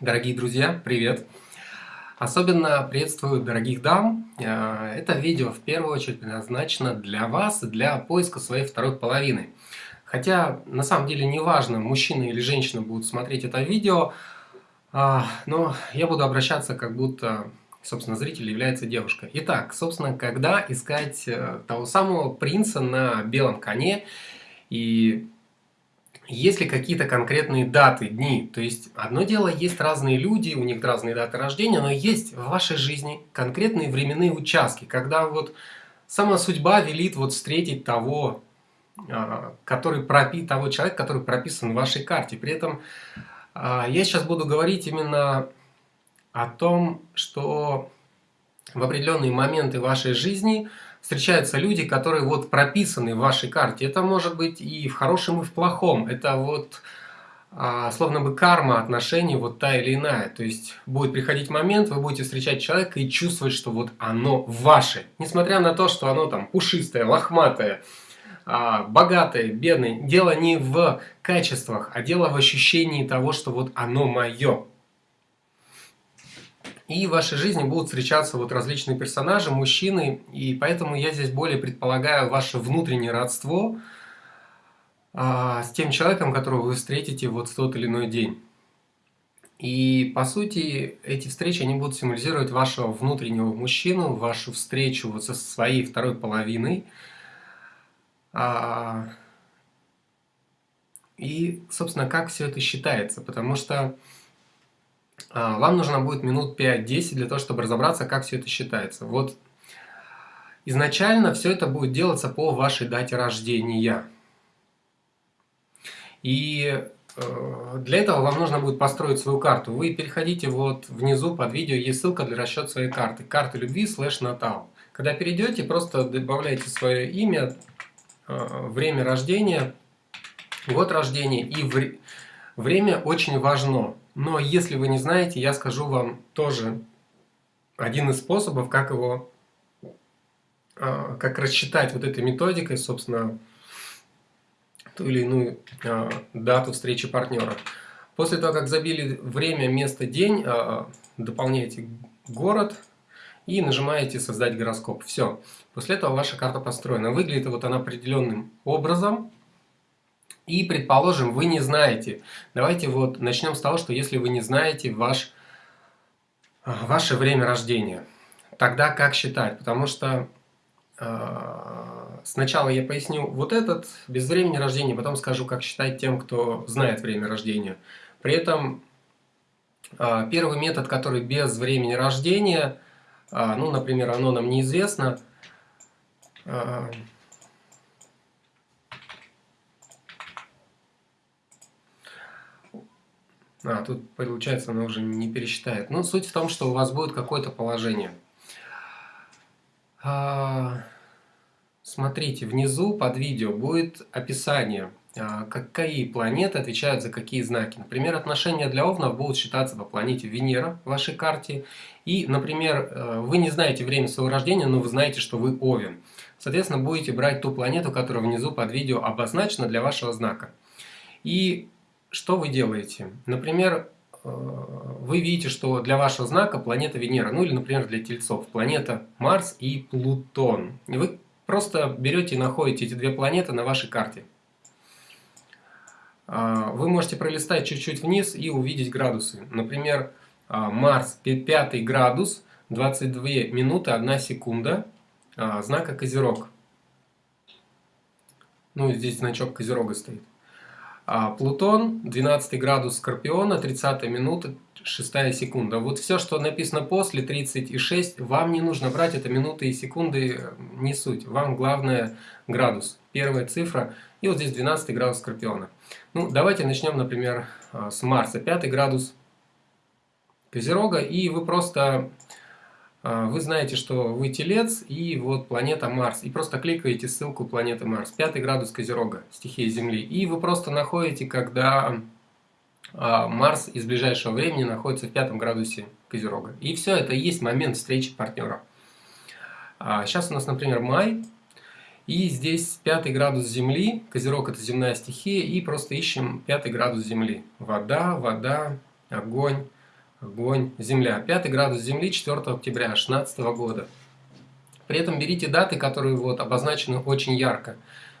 Дорогие друзья, привет! Особенно приветствую дорогих дам. Э, это видео в первую очередь предназначено для вас, для поиска своей второй половины. Хотя на самом деле не важно, мужчина или женщина будут смотреть это видео, а, но я буду обращаться как будто, собственно, зритель является девушкой. Итак, собственно, когда искать э, того самого принца на белом коне и есть ли какие-то конкретные даты, дни? То есть, одно дело, есть разные люди, у них разные даты рождения, но есть в вашей жизни конкретные временные участки, когда вот сама судьба велит вот встретить того, а, который пропи, того человека, который прописан в вашей карте. При этом а, я сейчас буду говорить именно о том, что в определенные моменты вашей жизни – встречаются люди, которые вот прописаны в вашей карте. Это может быть и в хорошем, и в плохом. Это вот а, словно бы карма отношений вот та или иная. То есть будет приходить момент, вы будете встречать человека и чувствовать, что вот оно ваше. Несмотря на то, что оно там пушистое, лохматое, а, богатое, бедное. Дело не в качествах, а дело в ощущении того, что вот оно мое. И в вашей жизни будут встречаться вот различные персонажи, мужчины, и поэтому я здесь более предполагаю ваше внутреннее родство а, с тем человеком, которого вы встретите вот в тот или иной день. И по сути эти встречи они будут символизировать вашего внутреннего мужчину, вашу встречу вот со своей второй половиной. А, и, собственно, как все это считается, потому что вам нужно будет минут 5-10 для того, чтобы разобраться, как все это считается. Вот изначально все это будет делаться по вашей дате рождения. И э, для этого вам нужно будет построить свою карту. Вы переходите вот внизу под видео, есть ссылка для расчета своей карты. Карты любви слэш натал. Когда перейдете, просто добавляйте свое имя, э, время рождения, год рождения и время очень важно. Но если вы не знаете, я скажу вам тоже один из способов, как его, а, как рассчитать вот этой методикой, собственно, ту или иную а, дату встречи партнера. После того, как забили время, место, день, а, дополняете город и нажимаете «Создать гороскоп». Все. После этого ваша карта построена. Выглядит вот она определенным образом. И, предположим, вы не знаете. Давайте вот начнем с того, что если вы не знаете ваш, а, ваше время рождения, тогда как считать? Потому что э, сначала я поясню вот этот, без времени рождения, потом скажу, как считать тем, кто знает время рождения. При этом э, первый метод, который без времени рождения, э, ну, например, оно нам неизвестно, э, А, тут получается она уже не пересчитает. Ну, суть в том, что у вас будет какое-то положение. А, смотрите, внизу под видео будет описание, а, какие планеты отвечают за какие знаки. Например, отношения для Овнов будут считаться по планете Венера в вашей карте. И, например, э, вы не знаете время своего рождения, но вы знаете, что вы Овен. Соответственно, будете брать ту планету, которая внизу под видео обозначена для вашего знака. И что вы делаете? Например, э, вы видите, что для вашего знака планета Венера, ну или, например, для тельцов, планета Марс и Плутон. И вы просто берете и находите эти две планеты на вашей карте. А, вы можете пролистать чуть-чуть вниз и увидеть градусы. Например, а, Марс 5 градус, 22 минуты 1 секунда, а, знака Козерог. Ну, здесь значок Козерога стоит. А Плутон, 12 градус Скорпиона, 30 минута, 6 секунда. Вот все, что написано после 36, вам не нужно брать, это минуты и секунды, э, не суть. Вам главное градус, первая цифра, и вот здесь 12 градус Скорпиона. Ну, давайте начнем, например, э, с Марса, 5 градус Козерога, и вы просто а, вы знаете, что вы телец и вот планета Марс. И просто кликаете ссылку планеты Марс. Пятый градус Козерога, стихия Земли. И вы просто находите, когда а, Марс из ближайшего времени находится в пятом градусе Козерога. И все, это и есть момент встречи партнера. Сейчас а, у нас, например, май. И здесь пятый градус Земли. Козерог это земная стихия. И просто ищем пятый градус Земли. Вода, вода, огонь, огонь, Земля. Пятый градус Земли 4 октября 2016 года. При этом берите даты, которые вот обозначены очень ярко.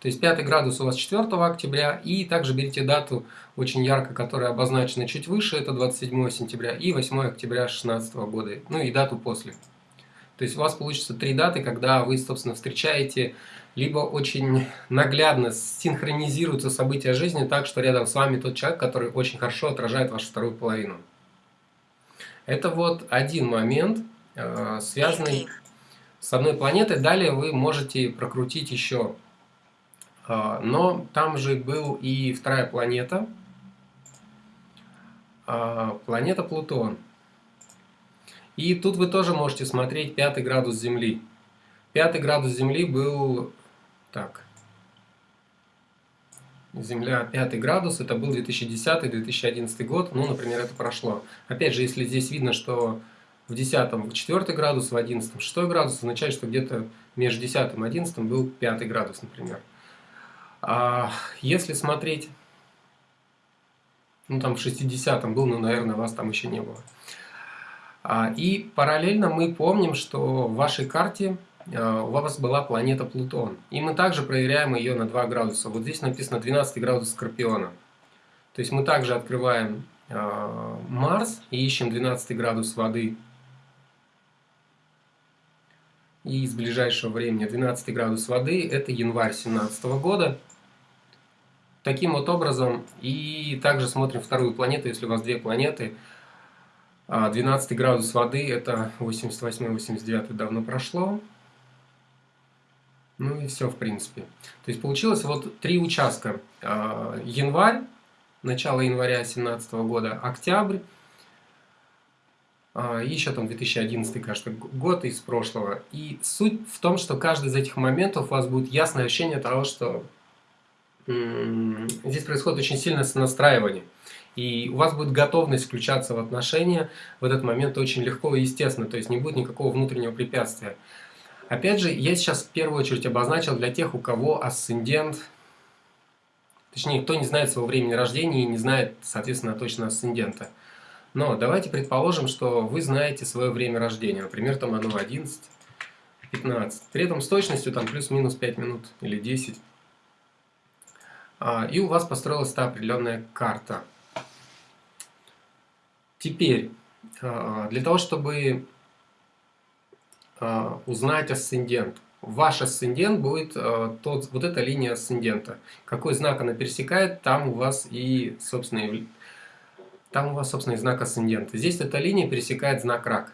То есть пятый градус у вас 4 октября, и также берите дату очень ярко, которая обозначена чуть выше, это 27 сентября, и 8 октября 2016 года, ну и дату после. То есть у вас получится три даты, когда вы, собственно, встречаете, либо очень наглядно синхронизируются события жизни так, что рядом с вами тот человек, который очень хорошо отражает вашу вторую половину. Это вот один момент, э, связанный с одной планетой. Далее вы можете прокрутить еще. Э, но там же был и вторая планета, э, планета Плутон. И тут вы тоже можете смотреть пятый градус Земли. Пятый градус Земли был... Так. Земля пятый градус, это был 2010-2011 год, ну, например, это прошло. Опять же, если здесь видно, что в 10 4 градус, в 11 6 градус, означает, что где-то между 10 и 11 был 5 градус, например. А если смотреть, ну там в 60 был, но, наверное, вас там еще не было. А, и параллельно мы помним, что в вашей карте у вас была планета Плутон. И мы также проверяем ее на 2 градуса. Вот здесь написано 12 градусов Скорпиона. То есть мы также открываем а, Марс и ищем 12 градус воды. И из ближайшего времени 12 градус воды это январь 2017 года. Таким вот образом. И также смотрим вторую планету, если у вас две планеты – 12 а, градус воды, это 88-89 давно прошло. Ну и все, в принципе. То есть получилось вот три участка. А, январь, начало января 2017 года, октябрь, а, еще там 2011, кажется, год из прошлого. И суть в том, что каждый из этих моментов у вас будет ясное ощущение того, что здесь происходит очень сильное сонастраивание. И у вас будет готовность включаться в отношения в этот момент очень легко и естественно, то есть не будет никакого внутреннего препятствия. Опять же, я сейчас в первую очередь обозначил для тех, у кого асцендент, точнее, кто не знает своего времени рождения и не знает, соответственно, точно асцендента. Но давайте предположим, что вы знаете свое время рождения, например, там оно 11, 15. При этом с точностью там плюс-минус 5 минут или 10. А, и у вас построилась та определенная карта. Теперь, а, для того, чтобы узнать асцендент, ваш асцендент будет тот, вот эта линия асцендента. Какой знак она пересекает, там у вас и, собственно, там у вас, собственно, и знак асцендента. Здесь эта линия пересекает знак рак.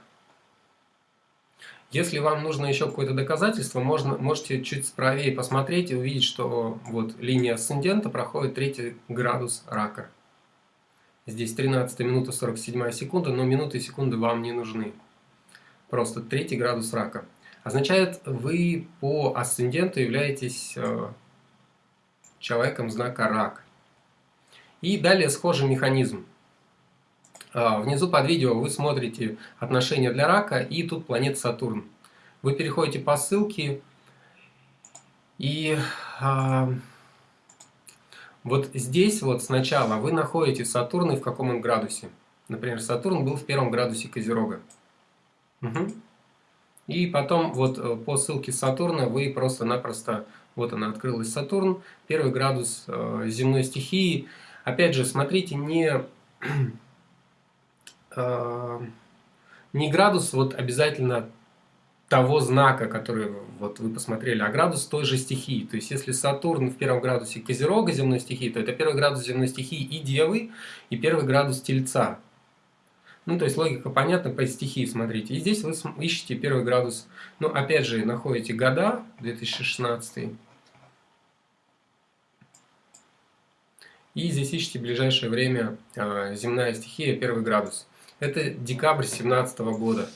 Если вам нужно еще какое-то доказательство, можно, можете чуть правее посмотреть и увидеть, что вот линия асцендента проходит третий градус рака. Здесь 13 минута 47 секунда, но минуты и секунды вам не нужны. Просто третий градус рака. Означает, вы по асценденту являетесь э, человеком знака рак. И далее схожий механизм. Э, внизу под видео вы смотрите отношения для рака и тут планета Сатурн. Вы переходите по ссылке и... Э, вот здесь вот сначала вы находите Сатурн и в каком он градусе. Например, Сатурн был в первом градусе Козерога. Угу. И потом вот э, по ссылке Сатурна вы просто-напросто, вот она открылась Сатурн, первый градус э, земной стихии. Опять же, смотрите, не, э, не градус вот обязательно того знака, который вот вы посмотрели, а градус той же стихии. То есть, если Сатурн в первом градусе Козерога земной стихии, то это первый градус земной стихии и Девы, и первый градус Тельца. Ну, то есть, логика понятна по стихии, смотрите. И здесь вы ищете первый градус, ну, опять же, находите года, 2016 И здесь ищите ближайшее время э, земная стихия, первый градус. Это декабрь 2017 года.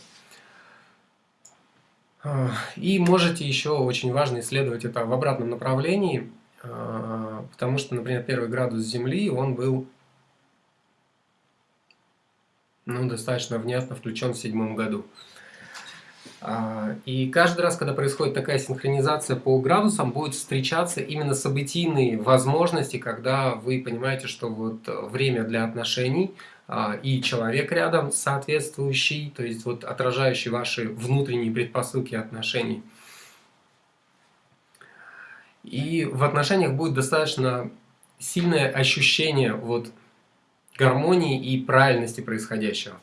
И можете еще, очень важно исследовать это в обратном направлении, а, потому что, например, первый градус Земли, он был ну, достаточно внятно включен в седьмом году. А, и каждый раз, когда происходит такая синхронизация по градусам, будет встречаться именно событийные возможности, когда вы понимаете, что вот время для отношений а, и человек рядом соответствующий, то есть вот отражающий ваши внутренние предпосылки отношений. И в отношениях будет достаточно сильное ощущение вот гармонии и правильности происходящего.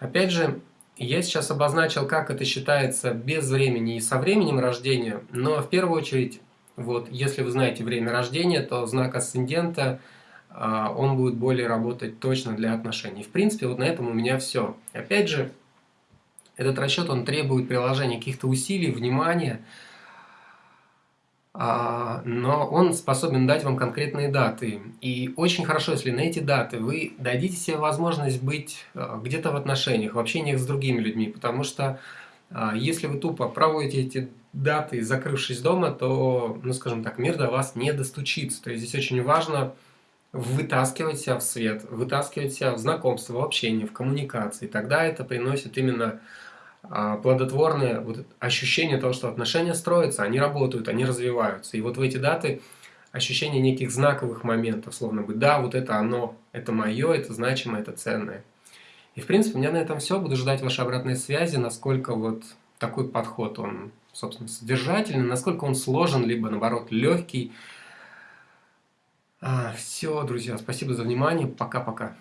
Опять же, я сейчас обозначил, как это считается без времени и со временем рождения, но в первую очередь, вот, если вы знаете время рождения, то знак асцендента, а, он будет более работать точно для отношений. В принципе, вот на этом у меня все. Опять же, этот расчет, он требует приложения каких-то усилий, внимания, но он способен дать вам конкретные даты. И очень хорошо, если на эти даты вы дадите себе возможность быть а, где-то в отношениях, в общениях с другими людьми, потому что а, если вы тупо проводите эти даты, закрывшись дома, то, ну скажем так, мир до вас не достучится. То есть здесь очень важно вытаскивать себя в свет, вытаскивать себя в знакомство, в общение, в коммуникации. Тогда это приносит именно а, плодотворное вот ощущение того, что отношения строятся, они работают, они развиваются. И вот в эти даты ощущение неких знаковых моментов, словно бы, да, вот это оно, это мое, это значимое, это ценное. И, в принципе, у меня на этом все. Буду ждать вашей обратной связи, насколько вот такой подход, он, собственно, содержательный, насколько он сложен, либо, наоборот, легкий. А, все, друзья, спасибо за внимание. Пока-пока.